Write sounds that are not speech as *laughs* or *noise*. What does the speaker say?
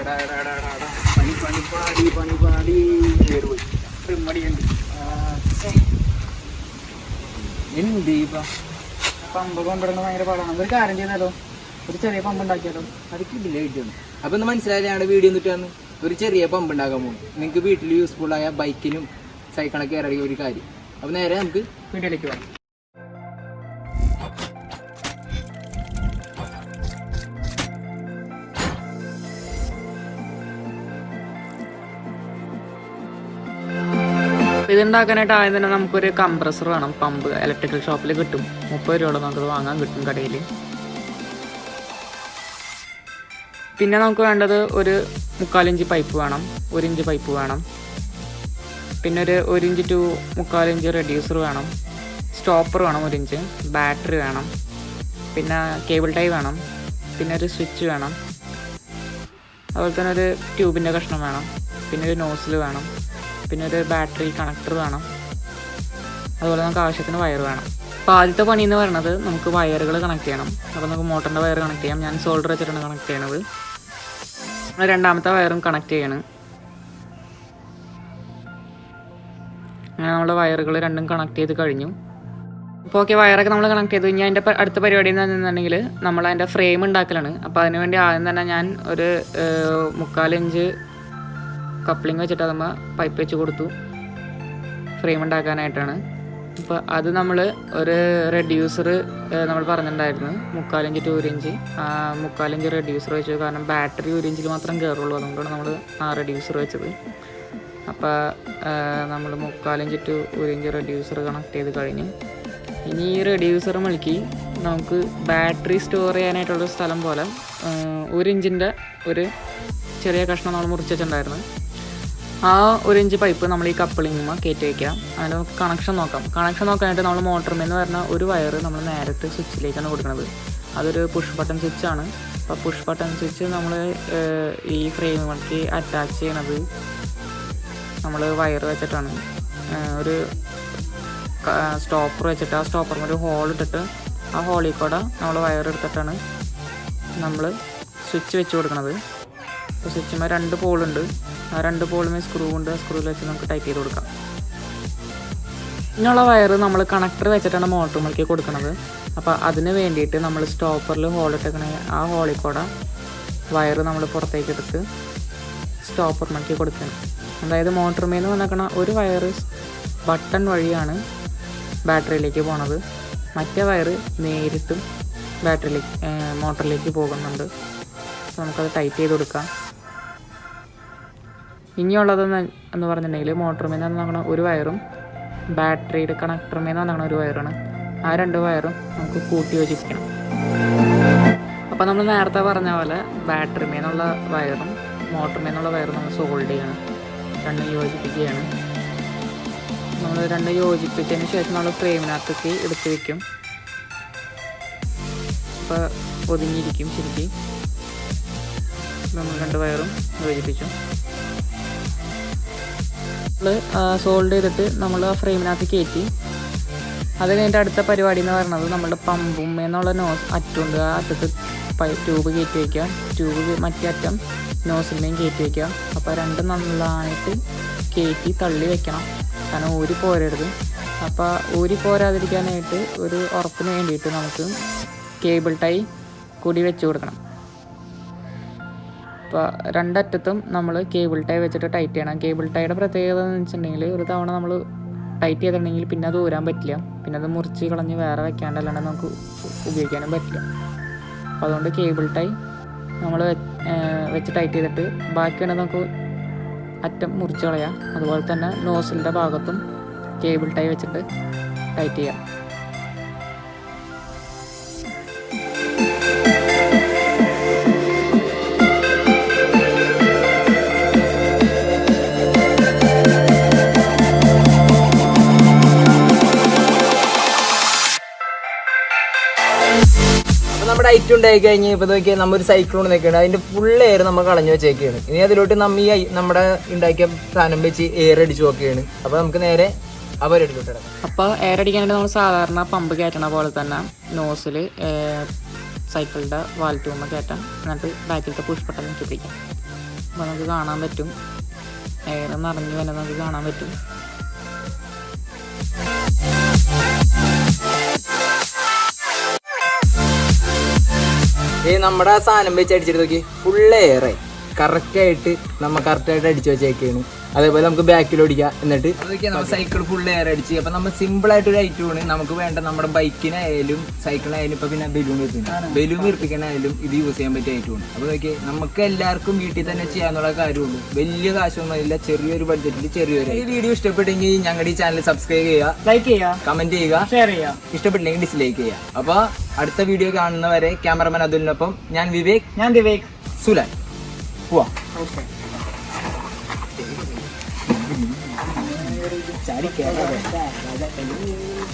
എടാ, എടാ, എടാ, എടാ, എടാ. പണി പണി പാടി പണി പാടി. കേറി പോയി. ട്രിമ്മടിയുണ്ട് എന്ത് ഇപ്പൊ പമ്പ് കൊണ്ടുവരുന്നത് ഭയങ്കര പാടാണ്. ഒരു കാര്യം ചെയ്താലോ ഒരു ചെറിയ പമ്പ് ഉണ്ടാക്കിയാലോ? അത് കിട്ടില്ല കിട്ടിയാണ് അപ്പൊ ഒന്ന് മനസ്സിലായില്ല ഞങ്ങളുടെ വീഡിയോ എന്നിട്ടാന്ന് ഒരു ചെറിയ പമ്പ് ഉണ്ടാക്കാൻ പോകും നിങ്ങൾക്ക് വീട്ടിൽ യൂസ്ഫുൾ ആയ ബൈക്കിനും സൈക്കിളൊക്കെ ഇറങ്ങിയ ഒരു കാര്യം. അപ്പൊ നേരെ നമുക്ക് വീട്ടിലേക്ക് പോകാം. അപ്പോൾ ഇതുണ്ടാക്കാനായിട്ട് ആദ്യം തന്നെ നമുക്കൊരു കംപ്രസർ വേണം. പമ്പ് ഇലക്ട്രിക്കൽ ഷോപ്പിൽ കിട്ടും. മുപ്പത് രൂപയോളം നമുക്ക് വാങ്ങാൻ കിട്ടും കടയിൽ പിന്നെ നമുക്ക് വേണ്ടത് ഒരു മുക്കാലിഞ്ച് പൈപ്പ് വേണം. ഒരു ഇഞ്ച് പൈപ്പ് വേണം. പിന്നെ ഒരു ഒരു ഇഞ്ച് ടു മുക്കാലിഞ്ച് റെഡ്യൂസർ വേണം. സ്റ്റോപ്പർ വേണം ഒരു ഇഞ്ച് ബാറ്ററി വേണം. പിന്നെ കേബിൾ ടൈ വേണം. പിന്നെ ഒരു സ്വിച്ച് വേണം. അതുപോലെ തന്നെ ഒരു ട്യൂബിന്റെ കഷ്ണം വേണം. പിന്നെ ഒരു നോസിൽ വേണം. പിന്നെ ഒരു ബാറ്ററി കണക്ടർ വേണം. അതുപോലെ നമുക്ക് ആവശ്യത്തിന് വയർ വേണം. അപ്പോൾ ആദ്യത്തെ പണി എന്ന് പറയുന്നത് നമുക്ക് വയറുകൾ കണക്ട് ചെയ്യണം. അപ്പോൾ നമുക്ക് മോട്ടറിന്റെ വയർ കണക്ട് ചെയ്യാം. ഞാൻ സോൾഡർ വെച്ചിട്ടാണ് കണക്ട് ചെയ്യണത്. രണ്ടാമത്തെ വയറും കണക്ട് ചെയ്യണം. അങ്ങനെ നമ്മുടെ വയറുകൾ രണ്ടും കണക്ട് ചെയ്ത് കഴിഞ്ഞു. അപ്പോൾ ഓക്കെ വയറൊക്കെ നമ്മൾ കണക്ട് ചെയ്തു. ഇനി അതിന്റെ അടുത്ത പരിപാടി എന്ന് പറഞ്ഞിട്ടുണ്ടെങ്കിൽ നമ്മൾ അതിന്റെ ഫ്രെയിം ഉണ്ടാക്കലാണ്. അപ്പോൾ അതിനുവേണ്ടി ആദ്യം തന്നെ ഞാൻ ഒരു മുക്കാലിഞ്ച് കപ്ലിങ് വെച്ചിട്ട് നമ്മൾ പൈപ്പ് വെച്ച് കൊടുത്തു. ഫ്രെയിം ഉണ്ടാക്കാനായിട്ടാണ്. അപ്പോൾ അത് നമ്മൾ ഒരു റെഡ്യൂസർ നമ്മൾ പറഞ്ഞിട്ടുണ്ടായിരുന്നു. മുക്കാലിഞ്ച് ടു ഒരു ഇഞ്ച് മുക്കാലിഞ്ച് റെഡ്യൂസർ വെച്ചു. കാരണം ബാറ്ററി ഒരു ഇഞ്ചിൽ മാത്രം കയറുള്ളൂ അതുകൊണ്ടാണ് നമ്മൾ ആ റെഡ്യൂസർ വെച്ചത്. അപ്പോൾ നമ്മൾ മുക്കാലിഞ്ച് ടു ഒരു ഇഞ്ച് റെഡ്യൂസർ കണക്ട് ചെയ്ത് കഴിഞ്ഞ് ഇനി ഈ റെഡ്യൂസർ മുളുക്കി നമുക്ക് ബാറ്ററി സ്റ്റോർ ചെയ്യാനായിട്ടുള്ള സ്ഥലം പോലെ ഒരു ഇഞ്ചിന്റെ ഒരു ചെറിയ കഷ്ണം നമ്മൾ മുറിച്ചിട്ടുണ്ടായിരുന്നു ആ ഒരു ഇഞ്ച് പൈപ്പ് നമ്മൾ ഈ കപ്പിളിങ്ങുമ്പോൾ കയറ്റി വയ്ക്കാം അതിന് നമുക്ക് കണക്ഷൻ നോക്കാം. കണക്ഷൻ നോക്കാനായിട്ട് നമ്മൾ മോട്ടറിൽ വരുന്ന ഒരു വയർ നമ്മൾ നേരത്തെ സ്വിച്ചിലേക്കാണ് കൊടുക്കുന്നത് അതൊരു പുഷ് ബട്ടൺ സ്വിച്ചാണ് അപ്പോൾ പുഷ് ബട്ടൺ സ്വിച്ച് നമ്മൾ ഈ ഫ്രെയിമുകൾക്ക് അറ്റാച്ച് ചെയ്യണത് നമ്മൾ വയർ വെച്ചിട്ടാണ്. ഒരു സ്റ്റോപ്പർ വെച്ചിട്ട് ആ സ്റ്റോപ്പറിന് ഒരു ഹോൾ ഇട്ടിട്ട് ആ ഹോളിൽ കൂടെ നമ്മൾ വയർ എടുത്തിട്ടാണ് നമ്മൾ സ്വിച്ച് വെച്ച് കൊടുക്കുന്നത് സ്വിച്ചുമ്പോൾ രണ്ട് പോളുണ്ട് ആ രണ്ട് പോളുമേ സ്ക്രൂ ഉണ്ട്. ആ സ്ക്രൂവിൽ വെച്ച് നമുക്ക് ടൈറ്റ് ചെയ്ത് കൊടുക്കാം. ഇങ്ങനെയുള്ള വയർ നമ്മൾ കണക്ടർ വെച്ചിട്ടാണ് മോട്ടറുമേക്ക് കൊടുക്കുന്നത് അപ്പോൾ അതിന് വേണ്ടിയിട്ട് നമ്മൾ സ്റ്റോപ്പറിൽ ഹോൾ ഇട്ടേക്കണ ആ ഹോളിൽ കൂടെ വയർ നമ്മൾ പുറത്തേക്ക് എടുത്ത് സ്റ്റോപ്പർ മുളക്കി കൊടുക്കണം. അതായത് മോട്ടറുമേന്ന് വന്നേക്കണ ഒരു വയർ ബട്ടൺ വഴിയാണ് ബാറ്ററിയിലേക്ക് പോണത്. മറ്റേ വയർ നേരിട്ടും ബാറ്ററിയിലേക്ക് മോട്ടറിലേക്ക് പോകുന്നുണ്ട്. നമുക്കത് ടൈറ്റ് ചെയ്ത് കൊടുക്കാം. ഇനിയുള്ളതെന്ന് എന്ന് പറഞ്ഞിട്ടുണ്ടെങ്കിൽ മോട്ടറുമേന്ന് പറഞ്ഞാൽ ഒരു വയറും ബാറ്ററിയുടെ കണക്ടറുമേന്ന് പറഞ്ഞാൽ ഒരു വയറാണ്. ആ രണ്ട് വയറും നമുക്ക് കൂട്ടി യോജിപ്പിക്കണം. അപ്പോൾ നമ്മൾ നേരത്തെ പറഞ്ഞ പോലെ ബാറ്ററിമേന്നുള്ള വയറും മോട്ടറുമേന്നുള്ള വയറും നമ്മൾ സോൾഡ് ചെയ്യണം. രണ്ടും യോജിപ്പിക്കുകയാണ്. നമ്മൾ രണ്ടും യോജിപ്പിച്ചതിന് ശേഷം നമ്മൾ ഫ്രെയിമിനകത്തേക്ക് എടുത്ത് വയ്ക്കും അപ്പോൾ ഒതുങ്ങിയിരിക്കും ശരിക്കും. നമ്മൾ രണ്ട് വയറും യോജിപ്പിച്ചു. നമ്മൾ സോൾഡ് ചെയ്തിട്ട് നമ്മൾ ആ ഫ്രെയിമിനകത്ത് കയറ്റി അത് കഴിഞ്ഞിട്ട് അടുത്ത പരിപാടി എന്ന് പറയുന്നത് നമ്മുടെ പമ്പും എന്നുള്ള നോസ് അറ്റുണ്ട് ആ അറ്റത്ത് ട്യൂബ് കയറ്റി വയ്ക്കുക ട്യൂബ് മറ്റേ അറ്റം നോസിന്റെയും കയറ്റി വയ്ക്കുക അപ്പോൾ രണ്ടും നന്നായിട്ട് കയറ്റി തള്ളി വെക്കണം. കാരണം ഊരി പോരരുത്. അപ്പോൾ ഊരി പോരാതിരിക്കാനായിട്ട് ഒരു ഉറപ്പിന് വേണ്ടിയിട്ട് നമുക്ക് കേബിൾ ടൈ കൂടി വെച്ച് കൊടുക്കണം. അപ്പോൾ രണ്ടറ്റത്തും നമ്മൾ കേബിൾ ടൈ വെച്ചിട്ട് ടൈറ്റ് ചെയ്യണം. കേബിൾ ടൈയുടെ പ്രത്യേകത എന്ന് വെച്ചിട്ടുണ്ടെങ്കിൽ ഒരു തവണ നമ്മൾ ടൈറ്റ് ചെയ്തിട്ടുണ്ടെങ്കിൽ പിന്നെ അത് ഊരാൻ പറ്റില്ല. പിന്നെ അത് മുറിച്ച് കളഞ്ഞ് വേറെ വെക്കാണ്ട് അല്ലാണ്ട് നമുക്ക് ഉപയോഗിക്കാനും പറ്റില്ല. അപ്പോൾ അതുകൊണ്ട് കേബിൾ ടൈ നമ്മൾ വെച്ച് ടൈറ്റ് ചെയ്തിട്ട് ബാക്കിയാണ് നമുക്ക് അറ്റം മുറിച്ച് കളയാം. അതുപോലെ തന്നെ നോസിലിന്റെ ഭാഗത്തും കേബിൾ ടൈ വെച്ചിട്ട് ടൈറ്റ് ചെയ്യാം. ഐറ്റം ഉണ്ടായി കഴിഞ്ഞ് ഇപ്പൊ നോക്കിയാൽ നമ്മ ഒരു സൈക്കിൾ കൊണ്ട് നിൽക്കുകയാണ് അതിന്റെ ഫുൾ എയർ നമ്മൾ കളഞ്ഞു വെച്ചേക്കാണ്. ഇനി അതിലോട്ട് നമ്മ ഈ നമ്മുടെ ഉണ്ടാക്കിയ സാധനം വെച്ച് എയർ അടിച്ചു നോക്കുകയാണ്. അപ്പോൾ നമുക്ക് നേരെ അവരെടുത്തോട്ട് അപ്പോൾ എയർ അടിക്കാനായിട്ട് നമ്മൾ സാധാരണ പമ്പ് കയറ്റണ പോലെ തന്നെ നോസിൽ സൈക്കിളിന്റെ വാൽ ട്യൂമ കയറ്റാം എന്നിട്ട് ബാക്കിലത്തെ പുഷ്പട്ടം ബട്ടൺ പിടിക്കാം അപ്പോൾ നമുക്ക് കാണാൻ പറ്റും. എയർ നിറഞ്ഞു വന്നെ നമുക്ക് കാണാൻ പറ്റും. നമ്മുടെ സാധനം വെച്ച് അടിച്ചിട്ട് നോക്കി. ഫുൾ എയറേ കറക്റ്റ് ആയിട്ട് കറക്റ്റായിട്ട് കറക്റ്റ് ആയിട്ട് അടിച്ചു വെച്ചേക്കാണ് അതേപോലെ നമുക്ക് ബാക്കിൽ ഓടിക്കാം. എന്നിട്ട് അതൊക്കെ നമ്മൾ സൈക്കിൾ ഫുൾ എയർ അടിച്ച്. അപ്പം നമ്മൾ സിമ്പിൾ ആയിട്ട് ഒരു ഐറ്റമാണ് നമുക്ക് വേണ്ട നമ്മുടെ ബൈക്കിനായാലും സൈക്കിളിനായാലും ഇപ്പം പിന്നെ ബലൂൺ വീർപ്പിക്കണം ബലൂൺ വീർപ്പിക്കാനായാലും ഇത് യൂസ് ചെയ്യാൻ പറ്റിയ ഐറ്റമാണ് അപ്പോൾ നോക്കി നമുക്ക് എല്ലാവർക്കും വീട്ടിൽ തന്നെ ചെയ്യാന്നുള്ള കാര്യമുള്ളൂ. വലിയ കാശൊന്നും ഇല്ല ചെറിയൊരു ബഡ്ജറ്റിൽ ചെറിയൊരു ഈ വീഡിയോ ഇഷ്ടപ്പെട്ടെങ്കിൽ ഞങ്ങളുടെ ഈ ചാനൽ സബ്സ്ക്രൈബ് ചെയ്യുക. ലൈക്ക് ചെയ്യുക. കമന്റ് ചെയ്യുക. ഷെയർ ചെയ്യുക. ഇഷ്ടപ്പെട്ടില്ലെങ്കിൽ ഡിസ്ലൈക്ക് ചെയ്യുക. അപ്പോൾ അടുത്ത വീഡിയോ കാണുന്നവരെ ക്യാമറമാൻ അതുലിനൊപ്പം ഞാൻ വിവേക് ഞാൻ Vivek. സുലാൻ Wah. Cari kayak apa? Banyak *laughs* kayak gini.